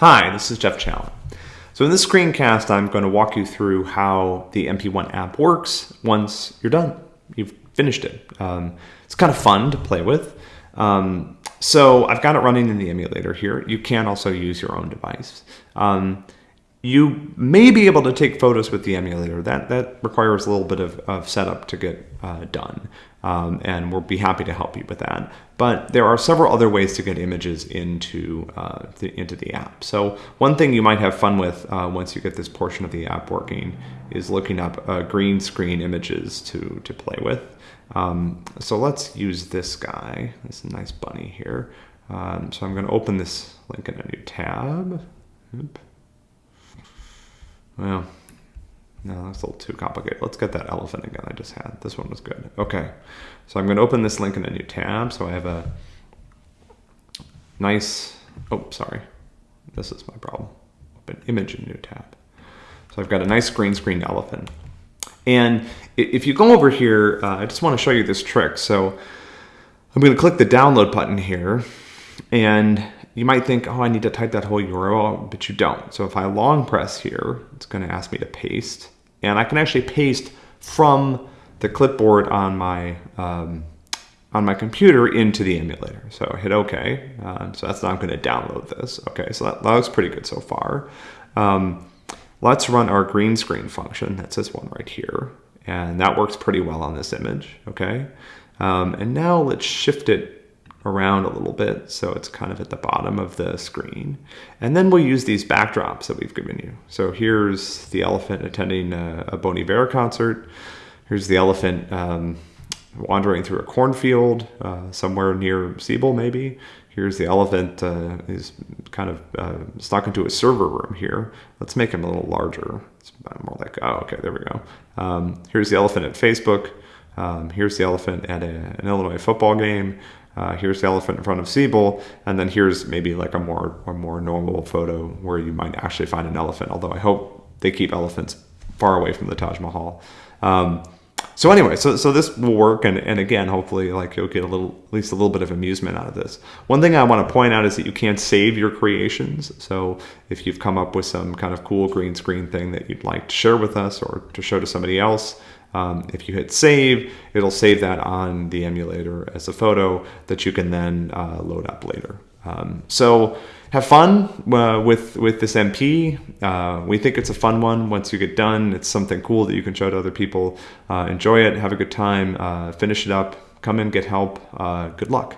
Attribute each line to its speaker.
Speaker 1: Hi, this is Jeff Challen. So in this screencast, I'm going to walk you through how the MP1 app works once you're done. You've finished it. Um, it's kind of fun to play with. Um, so I've got it running in the emulator here. You can also use your own device. Um, you may be able to take photos with the emulator. That, that requires a little bit of, of setup to get uh, done. Um, and we'll be happy to help you with that. But there are several other ways to get images into, uh, the, into the app. So one thing you might have fun with uh, once you get this portion of the app working is looking up uh, green screen images to, to play with. Um, so let's use this guy, this nice bunny here. Um, so I'm going to open this link in a new tab. Well, no, that's a little too complicated. Let's get that elephant again I just had. This one was good. Okay, so I'm going to open this link in a new tab. So I have a nice, oh, sorry. This is my problem. Open image in new tab. So I've got a nice green screen elephant. And if you go over here, uh, I just want to show you this trick. So I'm going to click the download button here and you might think, oh, I need to type that whole URL, but you don't. So if I long press here, it's going to ask me to paste. And I can actually paste from the clipboard on my um, on my computer into the emulator. So hit OK. Uh, so that's now I'm going to download this. Okay, so that, that looks pretty good so far. Um, let's run our green screen function. That's this one right here. And that works pretty well on this image. Okay. Um, and now let's shift it around a little bit so it's kind of at the bottom of the screen. And then we'll use these backdrops that we've given you. So here's the elephant attending a, a Iver concert. Here's the elephant um, wandering through a cornfield uh, somewhere near Siebel maybe. Here's the elephant uh, is kind of uh, stuck into a server room here. Let's make him a little larger. It's more like, oh, okay, there we go. Um, here's the elephant at Facebook. Um, here's the elephant at a, an Illinois football game. Uh, here's the elephant in front of Siebel, and then here's maybe like a more a more normal photo where you might actually find an elephant. Although I hope they keep elephants far away from the Taj Mahal. Um, so anyway, so so this will work, and and again, hopefully, like you'll get a little at least a little bit of amusement out of this. One thing I want to point out is that you can't save your creations. So if you've come up with some kind of cool green screen thing that you'd like to share with us or to show to somebody else, um, if you hit save, it'll save that on the emulator as a photo that you can then uh, load up later. Um, so have fun uh, with with this MP. Uh, we think it's a fun one. Once you get done, it's something cool that you can show to other people. Uh, enjoy it, have a good time, uh, finish it up, come in, get help. Uh, good luck.